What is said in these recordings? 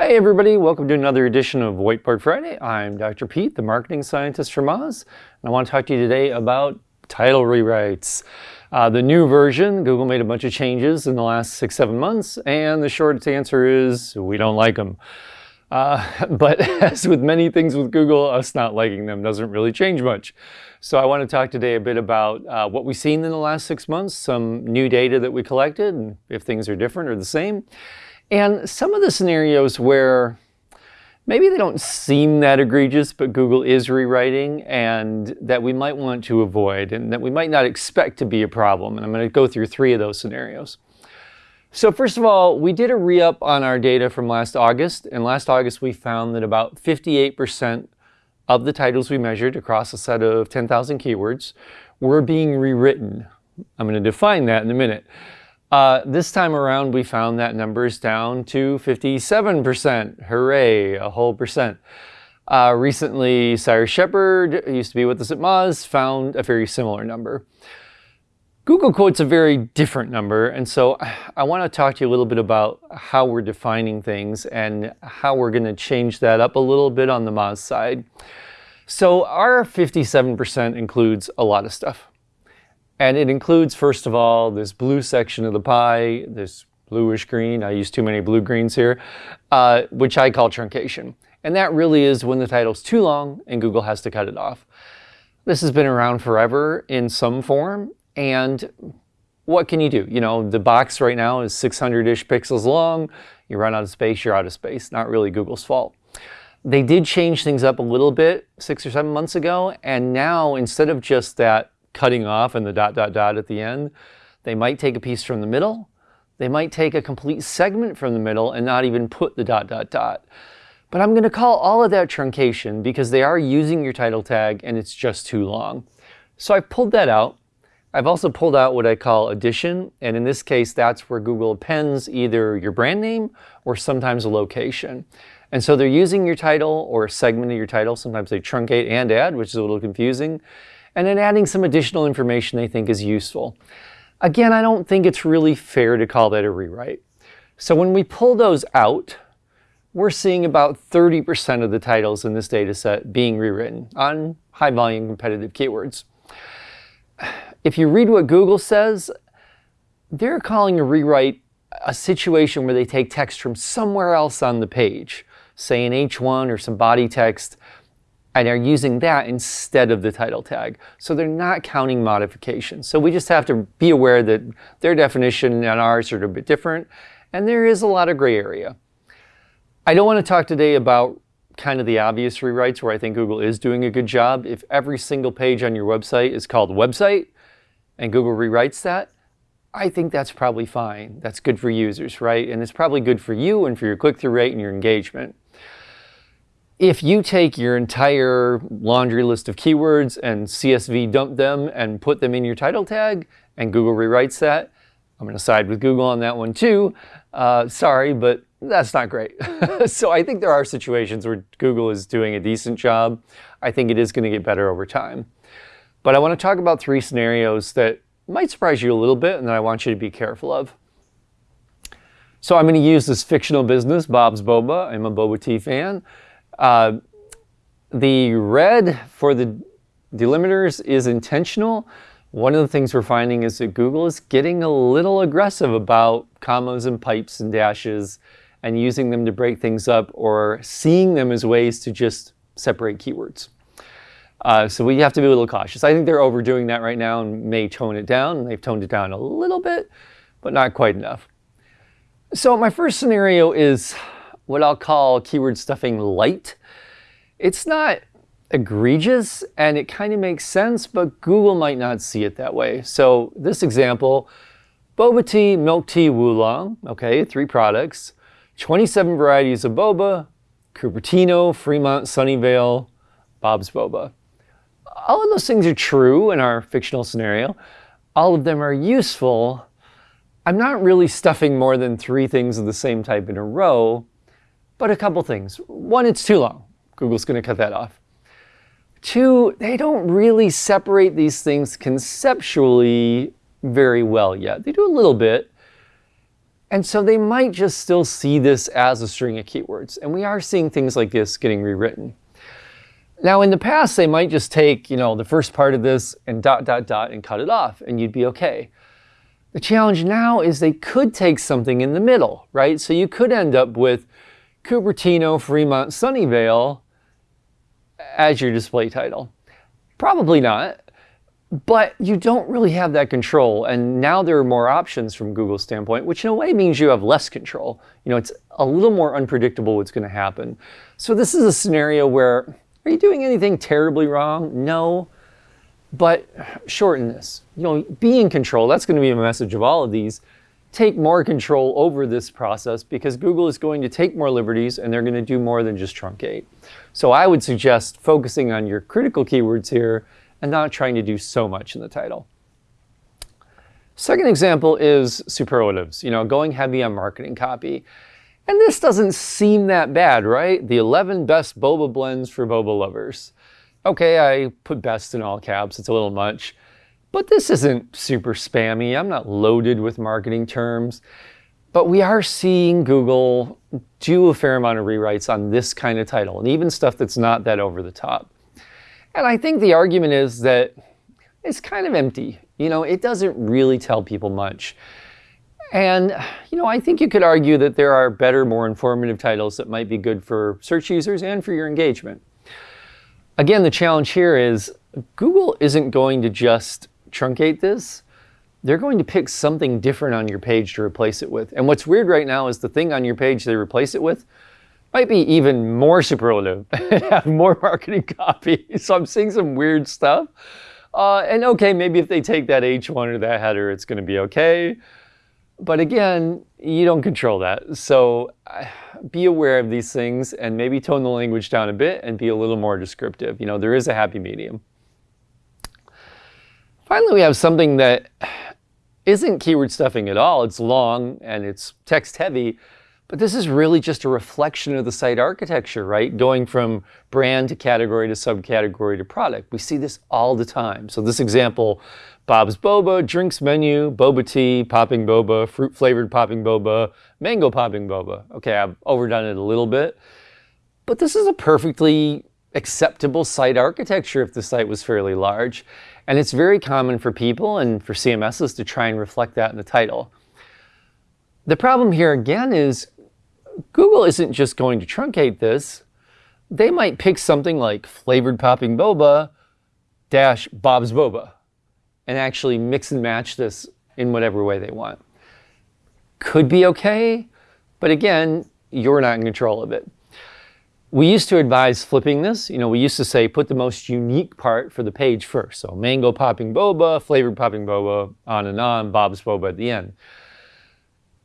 Hey everybody, welcome to another edition of Whiteboard Friday. I'm Dr. Pete, the marketing scientist from Moz, and I want to talk to you today about title rewrites. Uh, the new version, Google made a bunch of changes in the last six, seven months, and the short answer is we don't like them. Uh, but as with many things with Google, us not liking them doesn't really change much. So I want to talk today a bit about uh, what we've seen in the last six months, some new data that we collected, and if things are different or the same. And some of the scenarios where maybe they don't seem that egregious, but Google is rewriting and that we might want to avoid and that we might not expect to be a problem. And I'm going to go through three of those scenarios. So first of all, we did a re-up on our data from last August. And last August, we found that about 58% of the titles we measured across a set of 10,000 keywords were being rewritten. I'm going to define that in a minute. Uh, this time around, we found that number is down to 57%. Hooray, a whole percent. Uh, recently, Cyrus Shepard, who used to be with us at Moz, found a very similar number. Google quotes a very different number, and so I want to talk to you a little bit about how we're defining things and how we're going to change that up a little bit on the Moz side. So our 57% includes a lot of stuff. And it includes, first of all, this blue section of the pie, this bluish green, I use too many blue greens here, uh, which I call truncation. And that really is when the title's too long and Google has to cut it off. This has been around forever in some form, and what can you do? You know, the box right now is 600-ish pixels long. You run out of space, you're out of space. Not really Google's fault. They did change things up a little bit six or seven months ago, and now instead of just that cutting off and the dot, dot, dot at the end. They might take a piece from the middle. They might take a complete segment from the middle and not even put the dot, dot, dot. But I'm going to call all of that truncation because they are using your title tag and it's just too long. So I pulled that out. I've also pulled out what I call addition, and in this case, that's where Google appends either your brand name or sometimes a location. And so they're using your title or a segment of your title. Sometimes they truncate and add, which is a little confusing and then adding some additional information they think is useful. Again, I don't think it's really fair to call that a rewrite. So when we pull those out, we're seeing about 30% of the titles in this data set being rewritten on high volume competitive keywords. If you read what Google says, they're calling a rewrite a situation where they take text from somewhere else on the page, say an H1 or some body text, and are using that instead of the title tag. So they're not counting modifications. So we just have to be aware that their definition and ours are a bit different, and there is a lot of gray area. I don't want to talk today about kind of the obvious rewrites where I think Google is doing a good job. If every single page on your website is called website and Google rewrites that, I think that's probably fine. That's good for users, right? And it's probably good for you and for your click-through rate and your engagement. If you take your entire laundry list of keywords and CSV dump them and put them in your title tag and Google rewrites that, I'm going to side with Google on that one too. Uh, sorry, but that's not great. so I think there are situations where Google is doing a decent job. I think it is going to get better over time. But I want to talk about three scenarios that might surprise you a little bit and that I want you to be careful of. So I'm going to use this fictional business, Bob's Boba. I'm a boba tea fan. Uh, the red for the delimiters is intentional. One of the things we're finding is that Google is getting a little aggressive about commas and pipes and dashes and using them to break things up or seeing them as ways to just separate keywords. Uh, so we have to be a little cautious. I think they're overdoing that right now and may tone it down. They've toned it down a little bit, but not quite enough. So my first scenario is what I'll call keyword stuffing light. It's not egregious and it kind of makes sense, but Google might not see it that way. So this example, boba tea, milk tea, Oolong, okay, three products, 27 varieties of boba, Cupertino, Fremont, Sunnyvale, Bob's Boba. All of those things are true in our fictional scenario. All of them are useful. I'm not really stuffing more than three things of the same type in a row but a couple things. One, it's too long. Google's going to cut that off. Two, they don't really separate these things conceptually very well yet. They do a little bit. And so they might just still see this as a string of keywords. And we are seeing things like this getting rewritten. Now in the past, they might just take, you know, the first part of this and dot, dot, dot and cut it off and you'd be okay. The challenge now is they could take something in the middle, right? So you could end up with Cupertino, Fremont, Sunnyvale as your display title. Probably not, but you don't really have that control. And now there are more options from Google's standpoint, which in a way means you have less control. You know, it's a little more unpredictable what's going to happen. So this is a scenario where, are you doing anything terribly wrong? No, but shorten this. You know, be in control. That's going to be a message of all of these. Take more control over this process because Google is going to take more liberties and they're going to do more than just truncate. So I would suggest focusing on your critical keywords here and not trying to do so much in the title. Second example is superlatives, you know, going heavy on marketing copy. And this doesn't seem that bad, right? The 11 best boba blends for boba lovers. Okay, I put best in all caps, it's a little much. But this isn't super spammy. I'm not loaded with marketing terms. But we are seeing Google do a fair amount of rewrites on this kind of title, and even stuff that's not that over the top. And I think the argument is that it's kind of empty. You know, it doesn't really tell people much. And, you know, I think you could argue that there are better, more informative titles that might be good for search users and for your engagement. Again, the challenge here is Google isn't going to just truncate this they're going to pick something different on your page to replace it with. And what's weird right now is the thing on your page they replace it with might be even more superlative have more marketing copy. So I'm seeing some weird stuff. Uh, and okay, maybe if they take that H1 or that header, it's going to be okay. But again, you don't control that. So be aware of these things and maybe tone the language down a bit and be a little more descriptive. You know, there is a happy medium. Finally, we have something that isn't keyword stuffing at all. It's long and it's text heavy, but this is really just a reflection of the site architecture, right? Going from brand to category to subcategory to product. We see this all the time. So this example, Bob's Boba, drinks menu, boba tea, popping boba, fruit flavored popping boba, mango popping boba. Okay, I've overdone it a little bit, but this is a perfectly acceptable site architecture if the site was fairly large. And it's very common for people and for CMSs to try and reflect that in the title. The problem here again is Google isn't just going to truncate this. They might pick something like flavored popping boba dash Bob's Boba and actually mix and match this in whatever way they want. Could be okay, but again, you're not in control of it. We used to advise flipping this. You know, we used to say put the most unique part for the page first. So mango popping boba, flavored popping boba, on and on, Bob's boba at the end.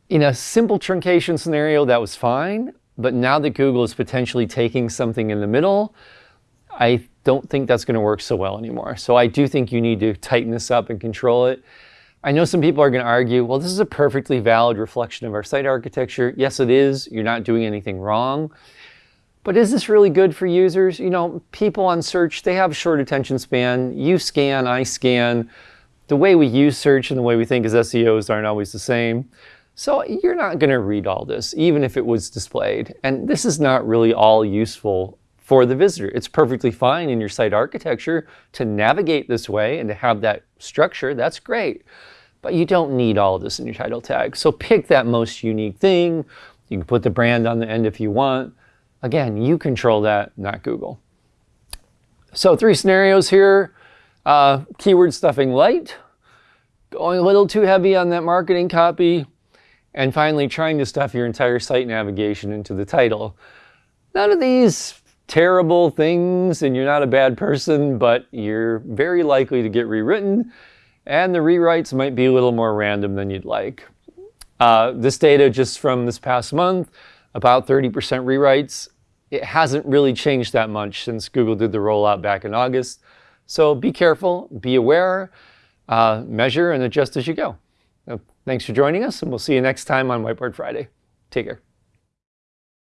In a simple truncation scenario, that was fine. But now that Google is potentially taking something in the middle, I don't think that's going to work so well anymore. So I do think you need to tighten this up and control it. I know some people are going to argue, well, this is a perfectly valid reflection of our site architecture. Yes, it is. You're not doing anything wrong. But is this really good for users? You know, people on search, they have short attention span. You scan, I scan. The way we use search and the way we think as SEOs aren't always the same. So you're not going to read all this, even if it was displayed. And this is not really all useful for the visitor. It's perfectly fine in your site architecture to navigate this way and to have that structure. That's great. But you don't need all this in your title tag. So pick that most unique thing. You can put the brand on the end if you want. Again, you control that, not Google. So three scenarios here. Uh, keyword stuffing light, going a little too heavy on that marketing copy, and finally trying to stuff your entire site navigation into the title. None of these terrible things and you're not a bad person, but you're very likely to get rewritten and the rewrites might be a little more random than you'd like. Uh, this data just from this past month, about 30% rewrites it hasn't really changed that much since Google did the rollout back in August. So be careful, be aware, uh, measure and adjust as you go. thanks for joining us and we'll see you next time on Whiteboard Friday. Take care.